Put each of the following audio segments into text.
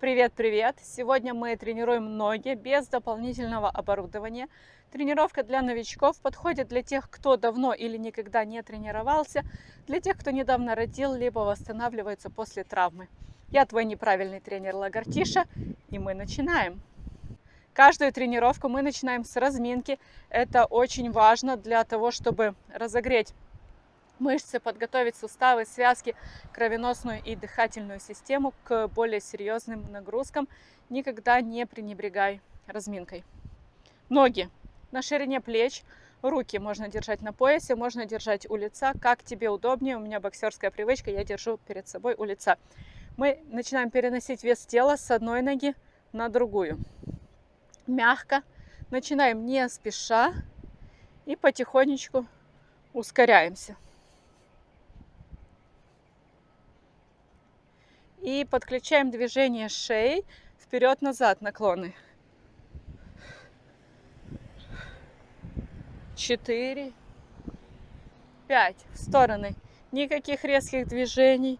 Привет-привет! Сегодня мы тренируем ноги без дополнительного оборудования. Тренировка для новичков подходит для тех, кто давно или никогда не тренировался, для тех, кто недавно родил, либо восстанавливается после травмы. Я твой неправильный тренер Лагартиша, и мы начинаем. Каждую тренировку мы начинаем с разминки. Это очень важно для того, чтобы разогреть мышцы, подготовить суставы, связки, кровеносную и дыхательную систему к более серьезным нагрузкам. Никогда не пренебрегай разминкой. Ноги на ширине плеч, руки можно держать на поясе, можно держать у лица, как тебе удобнее. У меня боксерская привычка, я держу перед собой у лица. Мы начинаем переносить вес тела с одной ноги на другую. Мягко, начинаем не спеша и потихонечку ускоряемся. И подключаем движение шеи вперед-назад наклоны. Четыре, пять. В стороны. Никаких резких движений.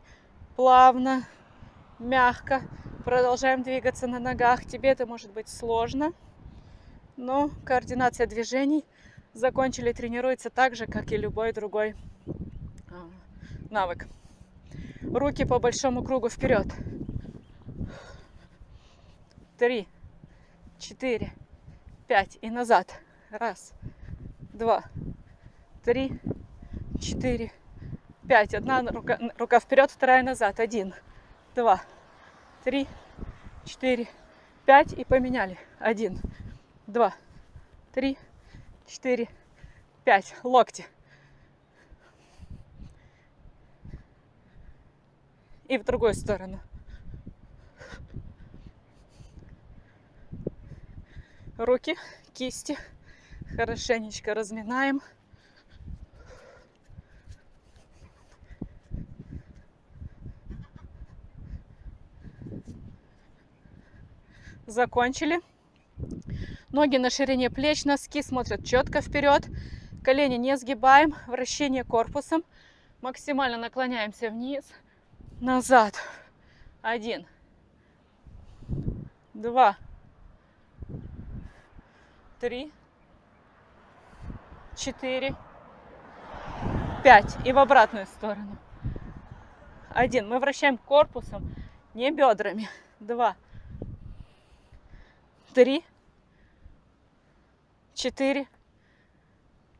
Плавно, мягко. Продолжаем двигаться на ногах. Тебе это может быть сложно, но координация движений закончили тренируется так же, как и любой другой а, навык. Руки по большому кругу вперед. Три, четыре, пять и назад. Раз, два, три, четыре, пять. Одна рука, рука вперед, вторая назад. Один, два, три, четыре, пять и поменяли. Один, два, три, четыре, пять. Локти. И в другую сторону. Руки, кисти хорошенечко разминаем. Закончили. Ноги на ширине плеч, носки смотрят четко вперед. Колени не сгибаем, вращение корпусом. Максимально наклоняемся вниз назад. Один, два, три, четыре, пять. И в обратную сторону. Один. Мы вращаем корпусом, не бедрами. Два, три, четыре,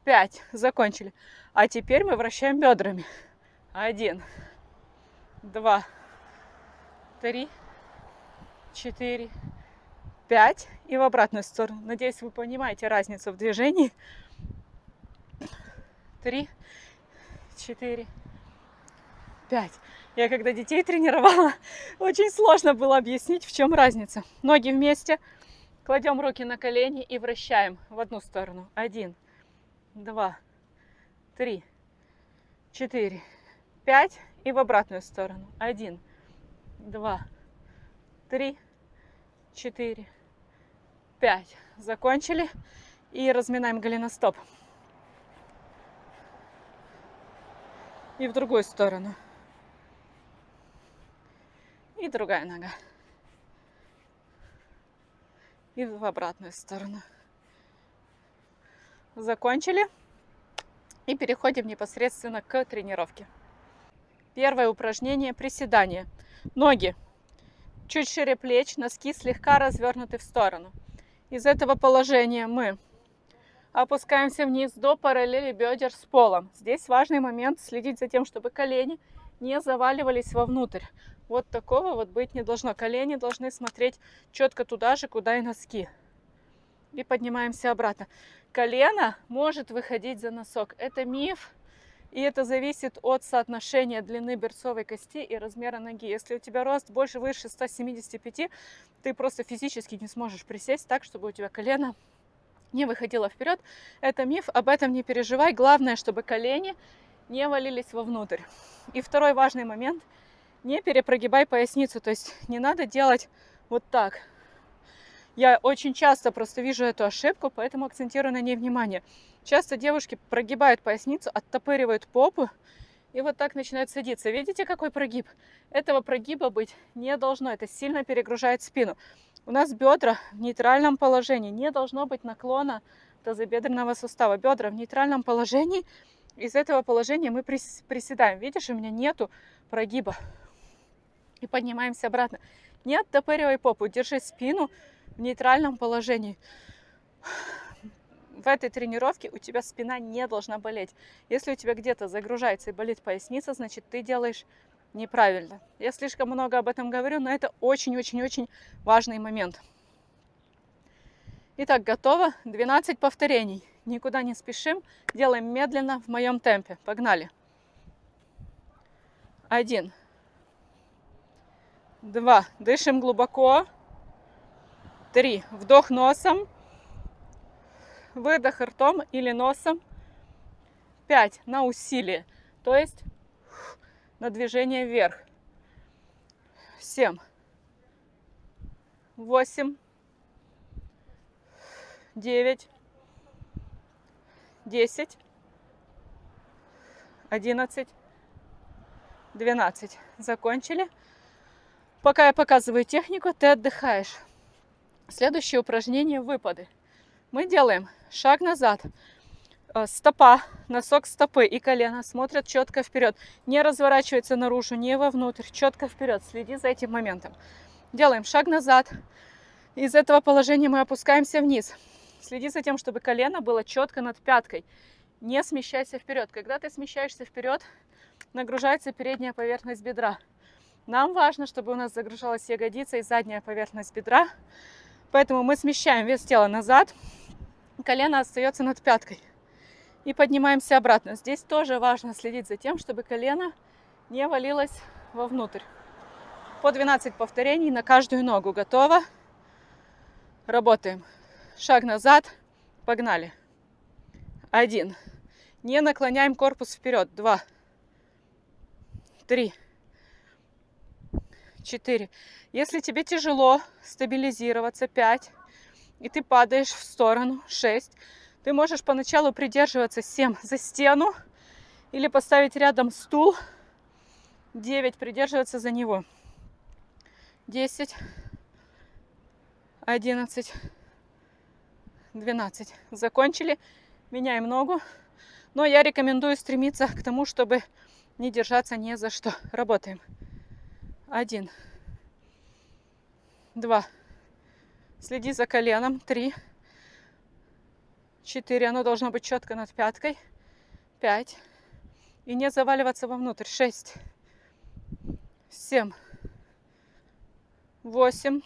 пять. Закончили. А теперь мы вращаем бедрами. Один два, три, четыре, пять. И в обратную сторону. Надеюсь, вы понимаете разницу в движении. Три, четыре, пять. Я когда детей тренировала, очень сложно было объяснить, в чем разница. Ноги вместе, кладем руки на колени и вращаем в одну сторону. Один, два, три, четыре, пять и в обратную сторону. Один, два, три, четыре, пять. Закончили. И разминаем голеностоп. И в другую сторону. И другая нога. И в обратную сторону. Закончили. И переходим непосредственно к тренировке. Первое упражнение – приседание. Ноги чуть шире плеч, носки слегка развернуты в сторону. Из этого положения мы опускаемся вниз до параллели бедер с полом. Здесь важный момент следить за тем, чтобы колени не заваливались вовнутрь. Вот такого вот быть не должно. Колени должны смотреть четко туда же, куда и носки. И поднимаемся обратно. Колено может выходить за носок. Это миф, и это зависит от соотношения длины берцовой кости и размера ноги. Если у тебя рост больше выше 175, ты просто физически не сможешь присесть так, чтобы у тебя колено не выходило вперед. Это миф, об этом не переживай. Главное, чтобы колени не валились вовнутрь. И второй важный момент, не перепрогибай поясницу, то есть не надо делать вот так. Я очень часто просто вижу эту ошибку, поэтому акцентирую на ней внимание. Часто девушки прогибают поясницу, оттопыривают попу И вот так начинает садиться. Видите, какой прогиб? Этого прогиба быть не должно. Это сильно перегружает спину. У нас бедра в нейтральном положении. Не должно быть наклона тазобедренного сустава. Бедра в нейтральном положении. Из этого положения мы приседаем. Видишь, у меня нету прогиба. И поднимаемся обратно. Не оттопыривай попу. Держи спину в нейтральном положении в этой тренировке у тебя спина не должна болеть. Если у тебя где-то загружается и болит поясница, значит ты делаешь неправильно. Я слишком много об этом говорю, но это очень-очень-очень важный момент. Итак, готово. 12 повторений. Никуда не спешим. Делаем медленно в моем темпе. Погнали. Один. Два. Дышим глубоко. Три. Вдох носом выдох ртом или носом. 5 на усилие, то есть на движение вверх. 7, 8, 9, 10, 11, 12. Закончили. Пока я показываю технику, ты отдыхаешь. Следующее упражнение – выпады. Мы делаем шаг назад, э, стопа, носок стопы и колено смотрят четко вперед. Не разворачивается наружу, не вовнутрь, четко вперед. Следи за этим моментом. Делаем шаг назад. Из этого положения мы опускаемся вниз. Следи за тем, чтобы колено было четко над пяткой. Не смещайся вперед. Когда ты смещаешься вперед, нагружается передняя поверхность бедра. Нам важно, чтобы у нас загружалась ягодица и задняя поверхность бедра. Поэтому мы смещаем вес тела назад, колено остается над пяткой. И поднимаемся обратно. Здесь тоже важно следить за тем, чтобы колено не валилось вовнутрь. По 12 повторений на каждую ногу. Готово? Работаем. Шаг назад. Погнали. Один. Не наклоняем корпус вперед. Два. Три. Четыре. Если тебе тяжело стабилизироваться, пять и ты падаешь в сторону. 6. Ты можешь поначалу придерживаться 7 за стену или поставить рядом стул. 9. Придерживаться за него. 10. 11. 12. Закончили. Меняем ногу. Но я рекомендую стремиться к тому, чтобы не держаться ни за что. Работаем. Один. Два. Следи за коленом. Три. Четыре. Оно должно быть четко над пяткой. Пять. И не заваливаться вовнутрь. Шесть. Семь. Восемь.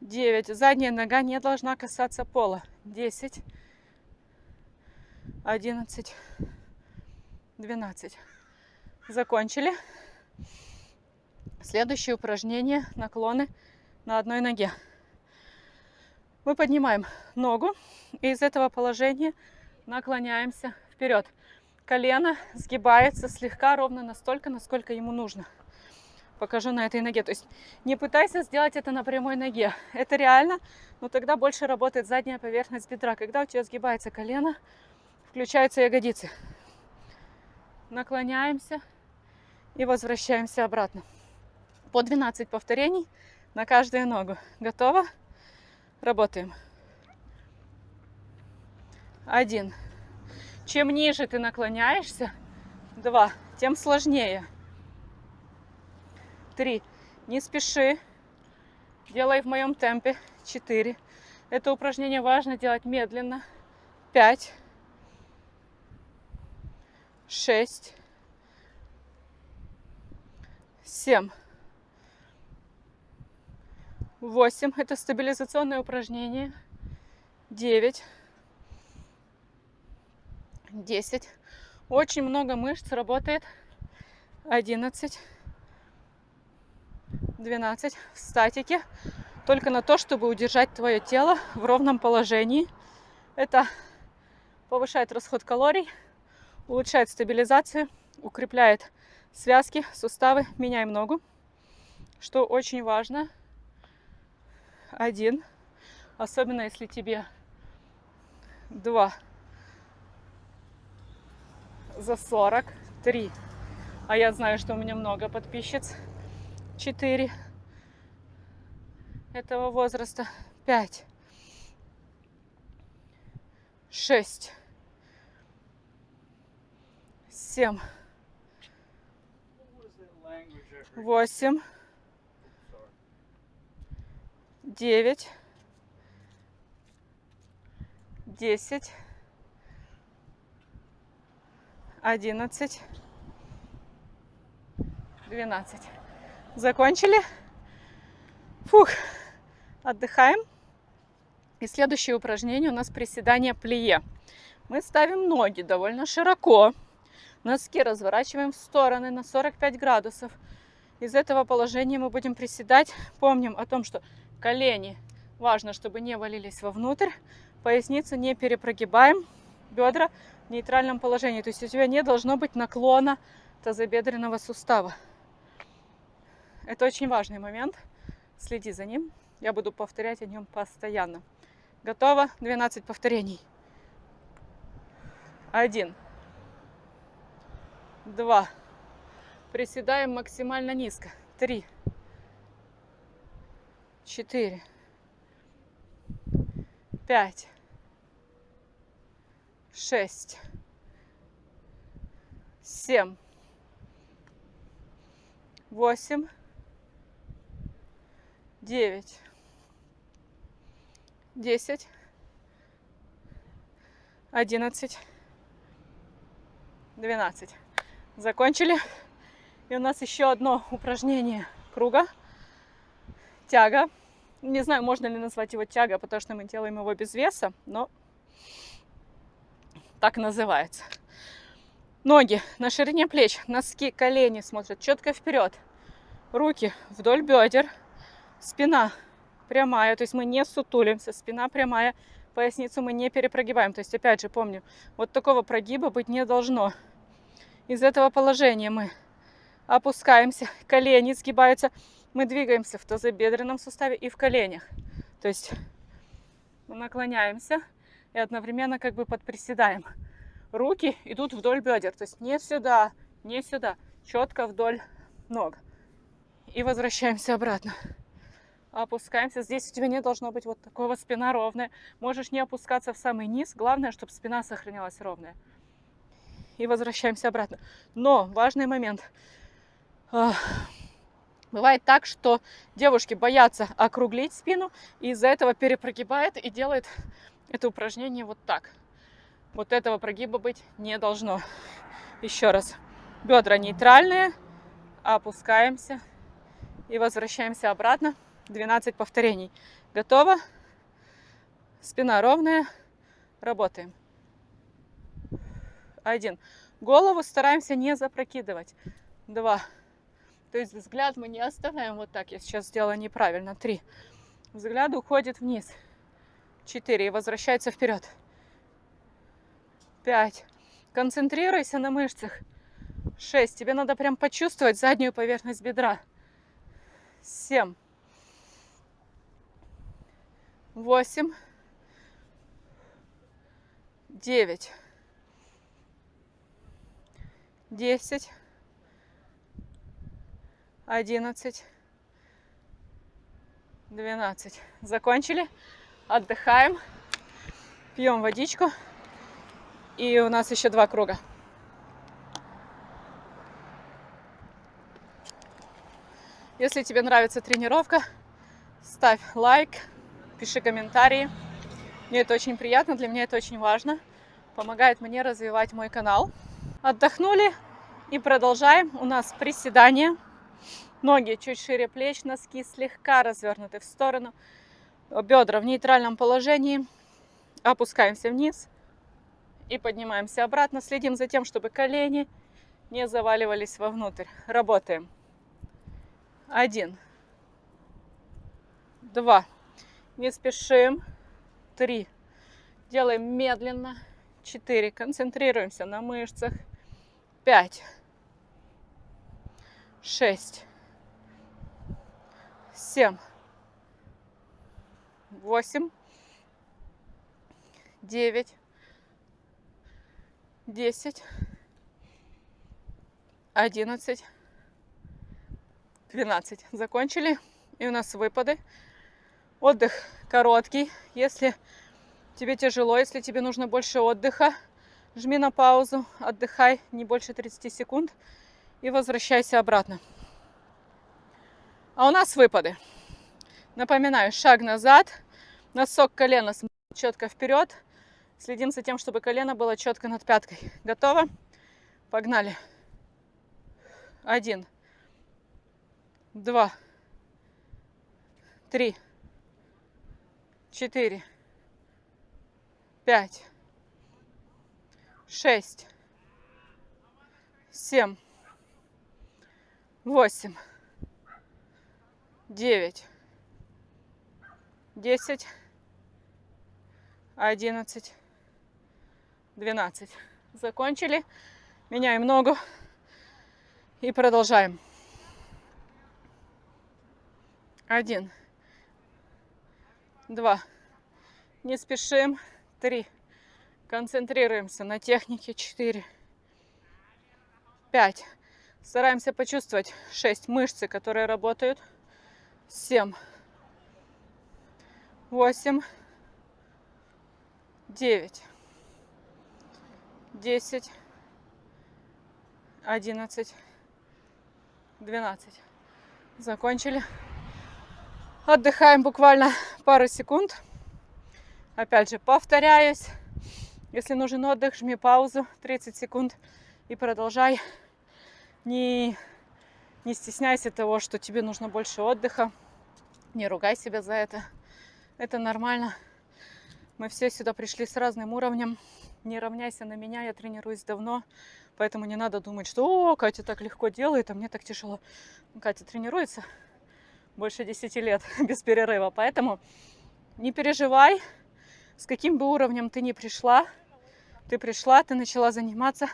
Девять. Задняя нога не должна касаться пола. Десять. Одиннадцать. Двенадцать. Закончили. Следующее упражнение. Наклоны на одной ноге. Мы поднимаем ногу и из этого положения наклоняемся вперед. Колено сгибается слегка ровно настолько, насколько ему нужно. Покажу на этой ноге. То есть не пытайся сделать это на прямой ноге. Это реально, но тогда больше работает задняя поверхность бедра. Когда у тебя сгибается колено, включаются ягодицы. Наклоняемся и возвращаемся обратно. По 12 повторений на каждую ногу. Готово? Работаем. Один. Чем ниже ты наклоняешься, два, тем сложнее. Три. Не спеши. Делай в моем темпе. Четыре. Это упражнение важно делать медленно. Пять. Шесть. Семь. 8 это стабилизационное упражнение, 9, 10, очень много мышц работает, 11, 12 в статике, только на то, чтобы удержать твое тело в ровном положении. Это повышает расход калорий, улучшает стабилизацию, укрепляет связки, суставы. Меняем ногу, что очень важно – один, особенно если тебе два за 40, Три. А я знаю, что у меня много подписчиц. Четыре. Этого возраста. Пять. Шесть. Семь. Восемь. Девять. Десять. Одиннадцать. Двенадцать. Закончили? Фух. Отдыхаем. И следующее упражнение у нас приседание плие. Мы ставим ноги довольно широко. Носки разворачиваем в стороны на 45 градусов. Из этого положения мы будем приседать. Помним о том, что колени важно, чтобы не валились вовнутрь. Поясницу не перепрогибаем. Бедра в нейтральном положении. То есть у тебя не должно быть наклона тазобедренного сустава. Это очень важный момент. Следи за ним. Я буду повторять о нем постоянно. Готово? 12 повторений. Один. Два. Приседаем максимально низко. Три. Четыре. Пять. Шесть. Семь. Восемь. Девять. Десять. Одиннадцать. Двенадцать. Закончили. И у нас еще одно упражнение круга. Тяга. Не знаю, можно ли назвать его тяга, потому что мы делаем его без веса, но так называется. Ноги на ширине плеч, носки, колени смотрят четко вперед. Руки вдоль бедер, спина прямая, то есть мы не сутулимся, спина прямая, поясницу мы не перепрогибаем. То есть, опять же, помню, вот такого прогиба быть не должно. Из этого положения мы опускаемся, колени сгибаются, мы двигаемся в тазобедренном суставе и в коленях. То есть мы наклоняемся и одновременно как бы подприседаем. Руки идут вдоль бедер, то есть не сюда, не сюда, четко вдоль ног. И возвращаемся обратно. Опускаемся. Здесь у тебя не должно быть вот такого спина ровная. Можешь не опускаться в самый низ. Главное, чтобы спина сохранялась ровная. И возвращаемся обратно. Но важный момент. Бывает так, что девушки боятся округлить спину, и из-за этого перепрогибает и делает это упражнение вот так. Вот этого прогиба быть не должно. Еще раз. Бедра нейтральные, опускаемся и возвращаемся обратно. 12 повторений. Готово? Спина ровная. Работаем. Один. Голову стараемся не запрокидывать. Два. То есть взгляд мы не оставляем вот так. Я сейчас сделала неправильно. Три. Взгляд уходит вниз. Четыре. И возвращается вперед. Пять. Концентрируйся на мышцах. Шесть. Тебе надо прям почувствовать заднюю поверхность бедра. Семь. Восемь. Девять. Десять одиннадцать, двенадцать. Закончили. Отдыхаем. Пьем водичку. И у нас еще два круга. Если тебе нравится тренировка, ставь лайк, пиши комментарии. Мне это очень приятно, для меня это очень важно. Помогает мне развивать мой канал. Отдохнули и продолжаем. У нас приседания. Ноги чуть шире плеч, носки слегка развернуты в сторону. Бедра в нейтральном положении. Опускаемся вниз и поднимаемся обратно. Следим за тем, чтобы колени не заваливались вовнутрь. Работаем. Один. Два. Не спешим. Три. Делаем медленно. Четыре. Концентрируемся на мышцах. Пять. Шесть семь, восемь, девять, десять, 11, 12. Закончили. И у нас выпады. Отдых короткий. Если тебе тяжело, если тебе нужно больше отдыха, жми на паузу, отдыхай не больше 30 секунд и возвращайся обратно. А у нас выпады. Напоминаю, шаг назад, носок колена четко вперед. Следим за тем, чтобы колено было четко над пяткой. Готово? Погнали. Один, два, три, четыре, пять, шесть, семь, восемь, девять, десять, одиннадцать, двенадцать. Закончили. Меняем ногу и продолжаем. Один, два, не спешим, три, концентрируемся на технике, четыре, пять, стараемся почувствовать шесть мышцы, которые работают, семь, восемь, девять, десять, одиннадцать, двенадцать. Закончили. Отдыхаем буквально пару секунд. Опять же, повторяюсь. Если нужен отдых, жми паузу 30 секунд и продолжай. Не, не стесняйся того, что тебе нужно больше отдыха. Не ругай себя за это. Это нормально. Мы все сюда пришли с разным уровнем. Не равняйся на меня, я тренируюсь давно. Поэтому не надо думать, что «О, Катя так легко делает, а мне так тяжело». Катя тренируется больше 10 лет без перерыва. Поэтому не переживай, с каким бы уровнем ты ни пришла. Ты пришла, ты начала заниматься,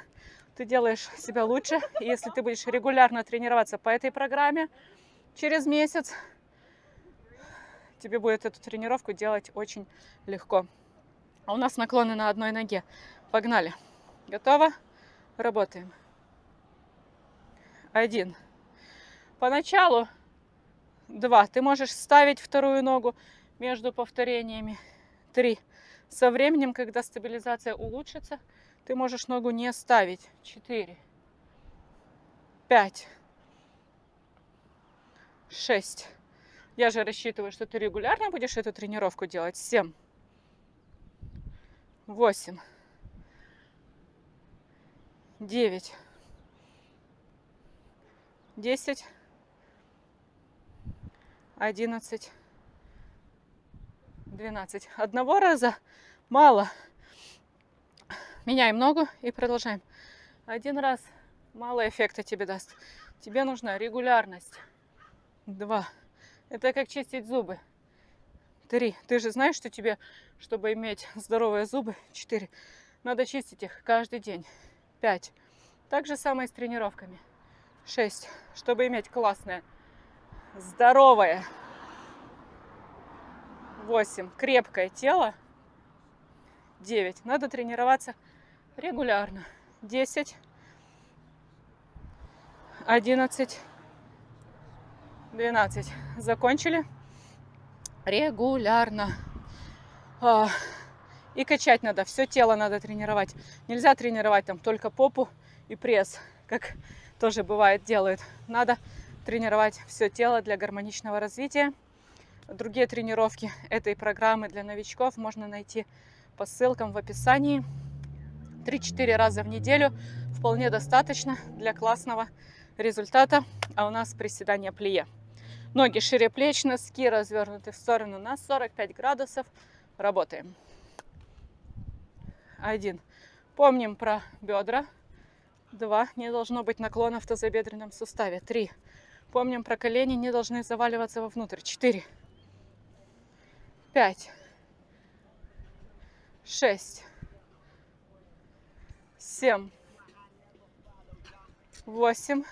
ты делаешь себя лучше. Если ты будешь регулярно тренироваться по этой программе, через месяц тебе будет эту тренировку делать очень легко. А у нас наклоны на одной ноге. Погнали. Готово? Работаем. Один. Поначалу Два. Ты можешь ставить вторую ногу между повторениями. Три. Со временем, когда стабилизация улучшится, ты можешь ногу не ставить. Четыре. Пять. Шесть. Я же рассчитываю, что ты регулярно будешь эту тренировку делать. Семь. Восемь. Девять. Десять. 11, 12. Одного раза мало. Меняем ногу и продолжаем. Один раз мало эффекта тебе даст. Тебе нужна регулярность. Два. Это как чистить зубы. Три. Ты же знаешь, что тебе, чтобы иметь здоровые зубы, четыре, надо чистить их каждый день. Пять. Так же самое с тренировками. Шесть. Чтобы иметь классное здоровое. 8. Крепкое тело. 9. Надо тренироваться регулярно. 10. 11. 12. Закончили. Регулярно. А, и качать надо. Все тело надо тренировать. Нельзя тренировать там только попу и пресс, как тоже бывает делают. Надо тренировать все тело для гармоничного развития. Другие тренировки этой программы для новичков можно найти по ссылкам в описании. 3-4 раза в неделю вполне достаточно для классного результата. А у нас приседание плие. Ноги шире плеч, носки развернуты в сторону на 45 градусов. Работаем. Один. Помним про бедра. Два. Не должно быть наклона в тазобедренном суставе. Три. Помним про колени, не должны заваливаться вовнутрь. Четыре. Пять. Шесть. Семь. Восемь.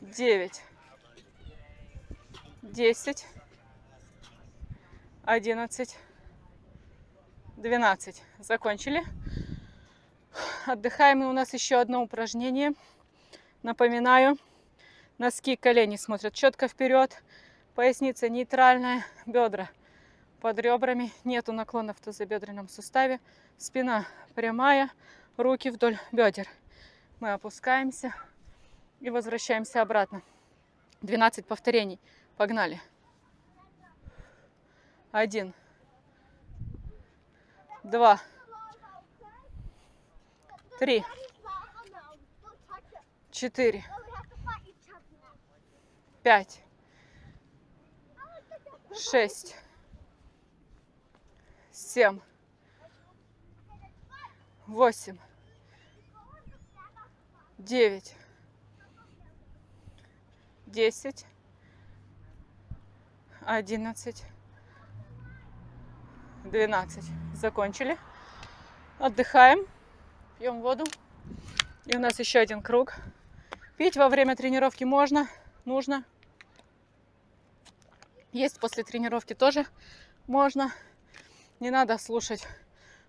Девять. Десять. Одиннадцать. Двенадцать. Закончили. Отдыхаем. И у нас еще одно упражнение. Напоминаю, носки, колени смотрят четко вперед. Поясница нейтральная, бедра под ребрами. Нету наклона в тазобедренном суставе. Спина прямая, руки вдоль бедер. Мы опускаемся и возвращаемся обратно. 12 повторений. Погнали. Один. Два. Три. Четыре. Пять. Шесть. Семь. Восемь. Девять. Десять. Одиннадцать. Двенадцать. Закончили. Отдыхаем. Пьем воду. И у нас еще один круг. Пить во время тренировки можно, нужно. Есть после тренировки тоже можно. Не надо слушать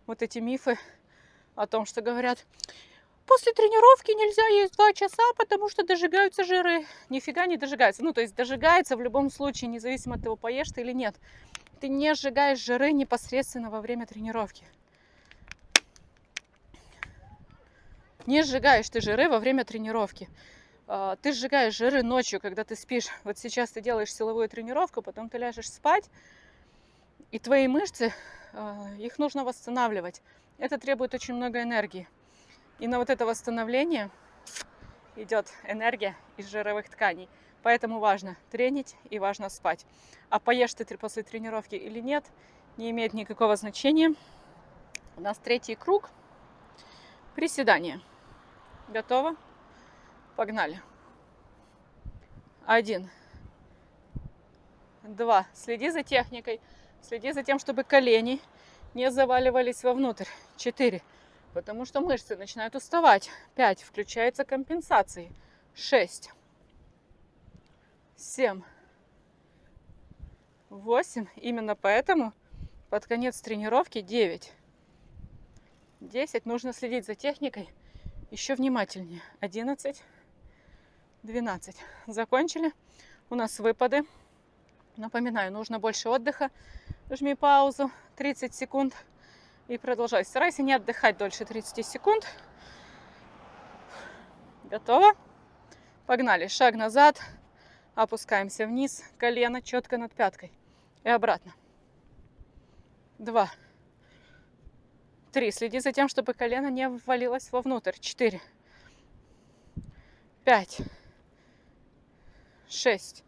вот эти мифы о том, что говорят, после тренировки нельзя есть два часа, потому что дожигаются жиры. Нифига не дожигаются. Ну, то есть дожигается в любом случае, независимо от того, поешь ты или нет. Ты не сжигаешь жиры непосредственно во время тренировки. Не сжигаешь ты жиры во время тренировки. А, ты сжигаешь жиры ночью, когда ты спишь. Вот сейчас ты делаешь силовую тренировку, потом ты ляжешь спать, и твои мышцы, а, их нужно восстанавливать. Это требует очень много энергии. И на вот это восстановление идет энергия из жировых тканей. Поэтому важно тренить и важно спать. А поешь ты после тренировки или нет, не имеет никакого значения. У нас третий круг. Приседания. Готово? Погнали. Один. Два. Следи за техникой. Следи за тем, чтобы колени не заваливались вовнутрь. Четыре. Потому что мышцы начинают уставать. Пять. Включается компенсации. Шесть. Семь. Восемь. Именно поэтому под конец тренировки девять. Десять. Нужно следить за техникой еще внимательнее. 11, 12. Закончили. У нас выпады. Напоминаю, нужно больше отдыха. Жми паузу 30 секунд и продолжай. Старайся не отдыхать дольше 30 секунд. Готово? Погнали. Шаг назад. Опускаемся вниз. Колено четко над пяткой. И обратно. Два. Три. Следи за тем, чтобы колено не ввалилось вовнутрь. Четыре. Пять. Шесть.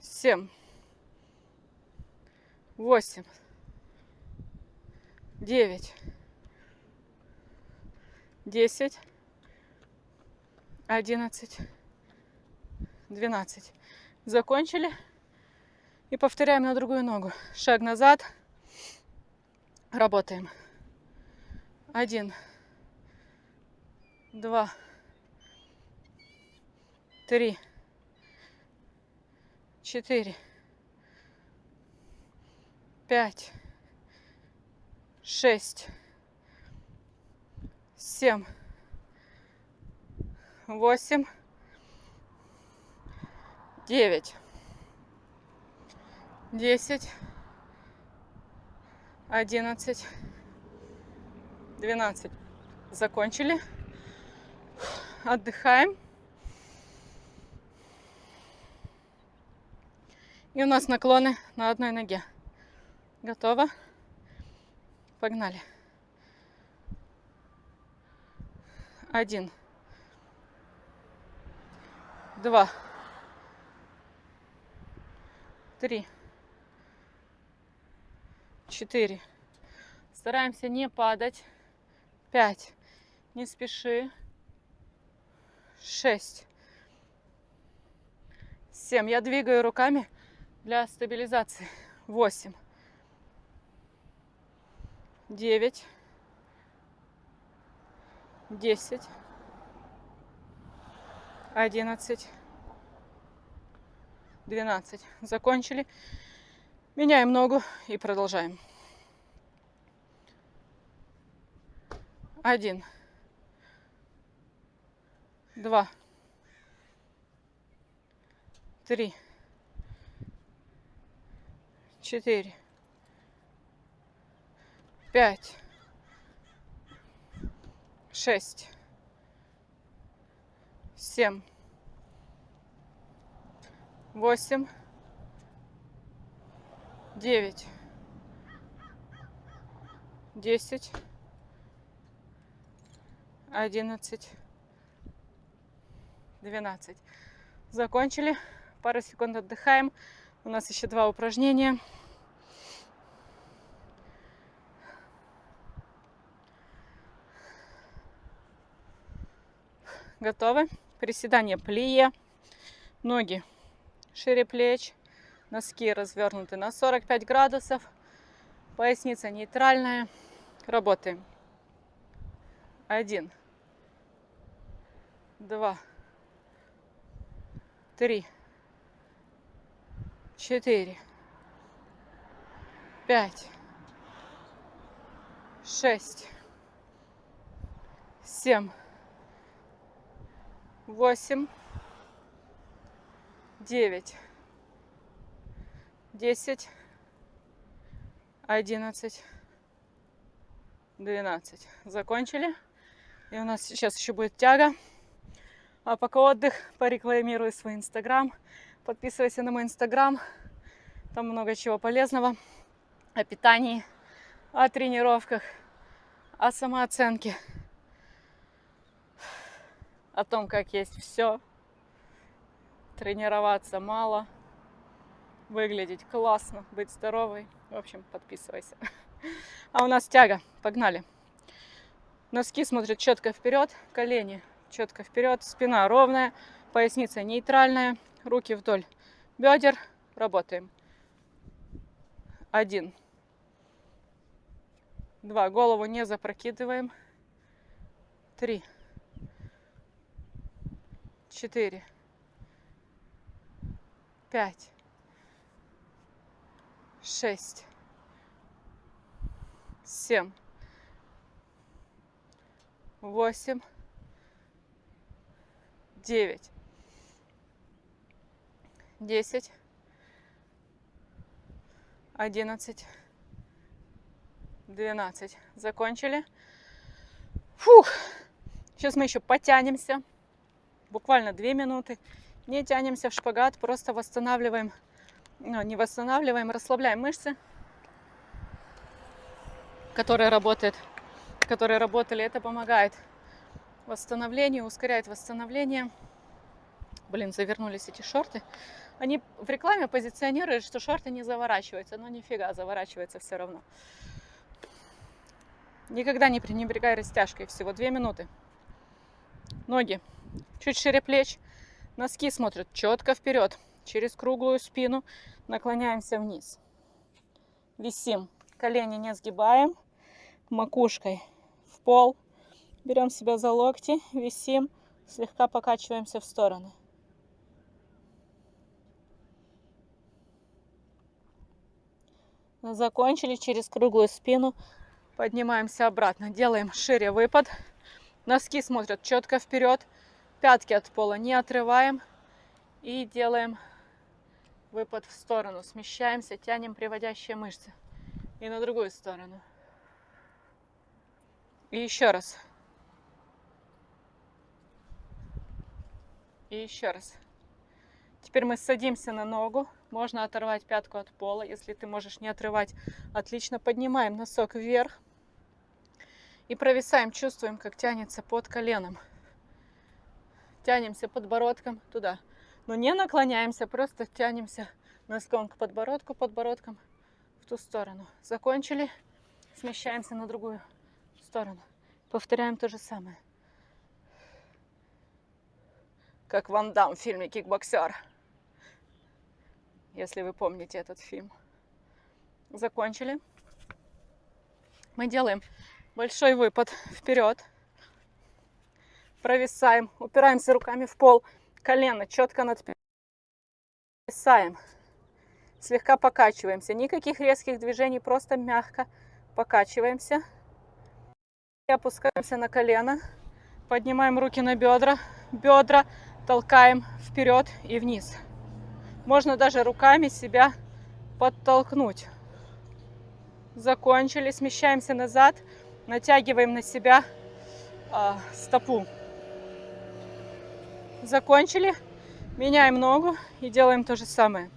Семь. Восемь. Девять. Десять. Одиннадцать. Двенадцать. Закончили. И повторяем на другую ногу. Шаг назад. Работаем. Один, два, три, четыре, пять, шесть, семь, восемь, девять, десять, одиннадцать, двенадцать. Закончили. Отдыхаем. И у нас наклоны на одной ноге. Готово. Погнали. Один. Два. Три четыре. Стараемся не падать. Пять. Не спеши. Шесть. Семь. Я двигаю руками для стабилизации. Восемь. Девять. Десять. Одиннадцать. Двенадцать. Закончили. Меняем ногу и продолжаем. Один. Два. Три. Четыре. Пять. Шесть. Семь. Восемь. Девять. Десять одиннадцать, двенадцать. Закончили. Пару секунд отдыхаем. У нас еще два упражнения. Готовы? Приседание плие. Ноги шире плеч. Носки развернуты на 45 градусов. Поясница нейтральная. Работаем. Один два, три, четыре, пять, шесть, семь, восемь, девять, десять, одиннадцать, двенадцать. Закончили. И у нас сейчас еще будет тяга. А пока отдых, порекламирую свой инстаграм. Подписывайся на мой инстаграм. Там много чего полезного. О питании, о тренировках, о самооценке. О том, как есть все. Тренироваться мало. Выглядеть классно, быть здоровой. В общем, подписывайся. А у нас тяга. Погнали. Носки смотрят четко вперед, колени четко вперед, спина ровная, поясница нейтральная, руки вдоль бедер. Работаем. Один. Два. Голову не запрокидываем. Три. Четыре. Пять. Шесть. Семь. Восемь девять, десять, одиннадцать, двенадцать. Закончили. Фух. Сейчас мы еще потянемся. Буквально две минуты. Не тянемся в шпагат, просто восстанавливаем, ну, не восстанавливаем, расслабляем мышцы, которые работают, которые работали. Это помогает восстановлению, ускоряет восстановление. Блин, завернулись эти шорты. Они в рекламе позиционируют, что шорты не заворачиваются, но нифига, заворачивается все равно. Никогда не пренебрегай растяжкой, всего две минуты. Ноги чуть шире плеч, носки смотрят четко вперед, через круглую спину наклоняемся вниз. Висим, колени не сгибаем, макушкой в пол, Берем себя за локти, висим, слегка покачиваемся в стороны. Закончили через круглую спину. Поднимаемся обратно. Делаем шире выпад. Носки смотрят четко вперед. Пятки от пола не отрываем. И делаем выпад в сторону. Смещаемся, тянем приводящие мышцы. И на другую сторону. И еще раз. И еще раз. Теперь мы садимся на ногу. Можно оторвать пятку от пола. Если ты можешь не отрывать, отлично. Поднимаем носок вверх. И провисаем. Чувствуем, как тянется под коленом. Тянемся подбородком туда. Но не наклоняемся, просто тянемся носком к подбородку, подбородком в ту сторону. Закончили. Смещаемся на другую сторону. Повторяем то же самое как Ван Дам в фильме «Кикбоксер». Если вы помните этот фильм. Закончили. Мы делаем большой выпад вперед. Провисаем, упираемся руками в пол, колено четко над Провисаем. Слегка покачиваемся. Никаких резких движений, просто мягко покачиваемся. Опускаемся на колено. Поднимаем руки на бедра. Бедра толкаем вперед и вниз. Можно даже руками себя подтолкнуть. Закончили. Смещаемся назад. Натягиваем на себя э, стопу. Закончили. Меняем ногу и делаем то же самое.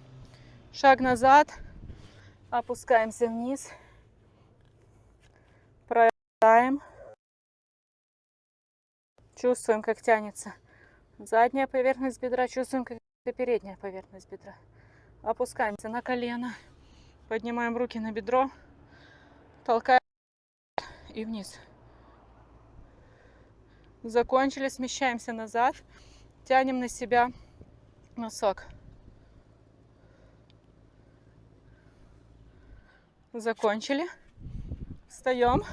Шаг назад. Опускаемся вниз. Проверяем. Чувствуем, как тянется задняя поверхность бедра. Чувствуем, как передняя поверхность бедра. Опускаемся на колено. Поднимаем руки на бедро. Толкаем и вниз. Закончили. Смещаемся назад. Тянем на себя носок. Закончили. Встаем.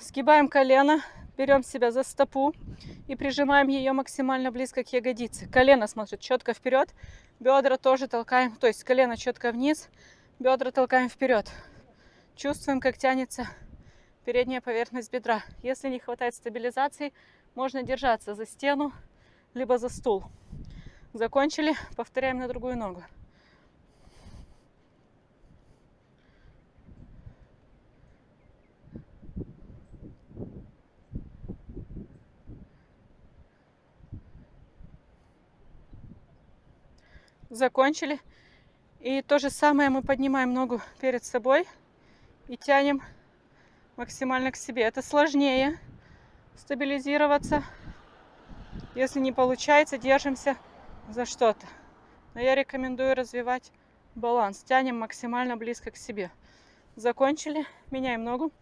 Сгибаем колено. Берем себя за стопу и прижимаем ее максимально близко к ягодице. Колено смотрит четко вперед. Бедра тоже толкаем. То есть колено четко вниз. Бедра толкаем вперед. Чувствуем, как тянется передняя поверхность бедра. Если не хватает стабилизации, можно держаться за стену, либо за стул. Закончили, повторяем на другую ногу. Закончили. И то же самое мы поднимаем ногу перед собой и тянем максимально к себе. Это сложнее стабилизироваться. Если не получается, держимся за что-то. Но я рекомендую развивать баланс. Тянем максимально близко к себе. Закончили. Меняем ногу.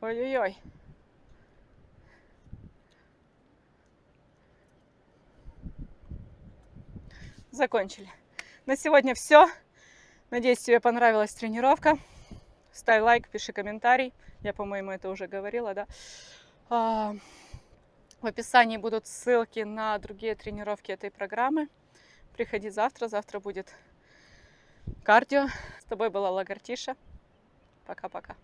Ой-ой-ой. Закончили. На сегодня все. Надеюсь, тебе понравилась тренировка. Ставь лайк, пиши комментарий. Я, по-моему, это уже говорила, да. А, в описании будут ссылки на другие тренировки этой программы. Приходи завтра. Завтра будет кардио. С тобой была Лагартиша. Пока-пока.